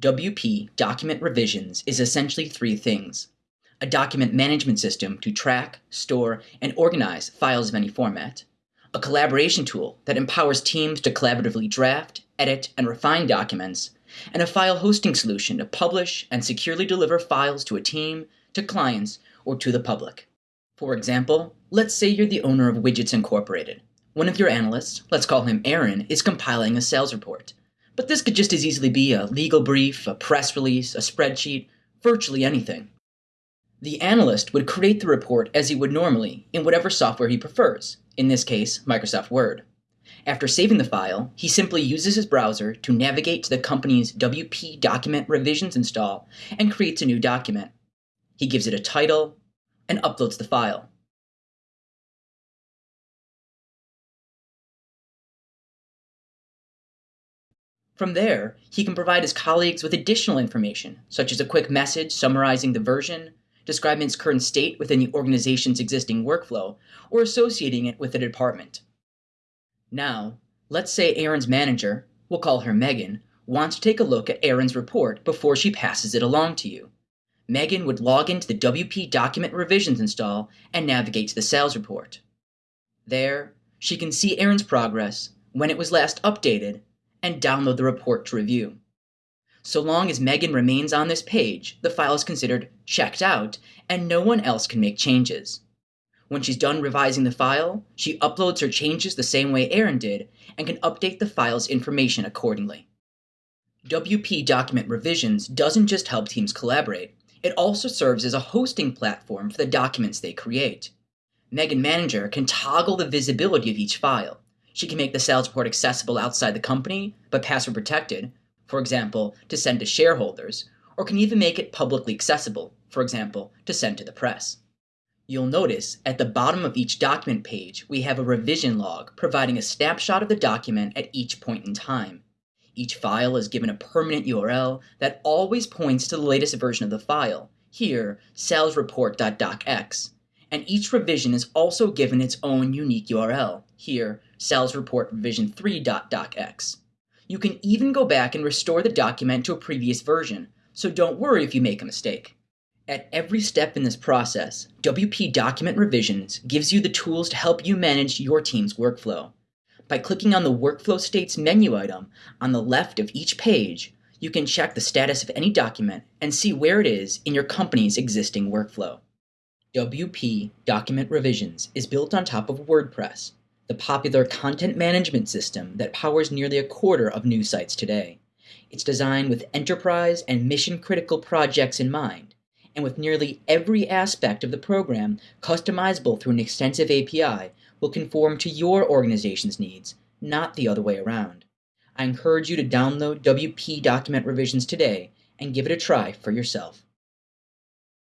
WP Document Revisions is essentially three things. A document management system to track, store, and organize files of any format. A collaboration tool that empowers teams to collaboratively draft, edit, and refine documents. And a file hosting solution to publish and securely deliver files to a team, to clients, or to the public. For example, let's say you're the owner of Widgets Incorporated. One of your analysts, let's call him Aaron, is compiling a sales report. But this could just as easily be a legal brief, a press release, a spreadsheet, virtually anything. The analyst would create the report as he would normally in whatever software he prefers, in this case, Microsoft Word. After saving the file, he simply uses his browser to navigate to the company's WP document revisions install and creates a new document. He gives it a title and uploads the file. From there, he can provide his colleagues with additional information, such as a quick message summarizing the version, describing its current state within the organization's existing workflow, or associating it with a department. Now, let's say Aaron's manager, we'll call her Megan, wants to take a look at Aaron's report before she passes it along to you. Megan would log into the WP document revisions install and navigate to the sales report. There, she can see Aaron's progress, when it was last updated, and download the report to review. So long as Megan remains on this page, the file is considered checked out and no one else can make changes. When she's done revising the file, she uploads her changes the same way Aaron did and can update the file's information accordingly. WP Document Revisions doesn't just help teams collaborate, it also serves as a hosting platform for the documents they create. Megan Manager can toggle the visibility of each file, she can make the sales report accessible outside the company, but password protected, for example, to send to shareholders, or can even make it publicly accessible, for example, to send to the press. You'll notice at the bottom of each document page, we have a revision log providing a snapshot of the document at each point in time. Each file is given a permanent URL that always points to the latest version of the file, here salesreport.docx, and each revision is also given its own unique URL, here sales report revision 3.docx. You can even go back and restore the document to a previous version, so don't worry if you make a mistake. At every step in this process, WP Document Revisions gives you the tools to help you manage your team's workflow. By clicking on the Workflow States menu item on the left of each page, you can check the status of any document and see where it is in your company's existing workflow. WP Document Revisions is built on top of WordPress, the popular content management system that powers nearly a quarter of news sites today. It's designed with enterprise and mission critical projects in mind, and with nearly every aspect of the program customizable through an extensive API, will conform to your organization's needs, not the other way around. I encourage you to download WP document revisions today and give it a try for yourself.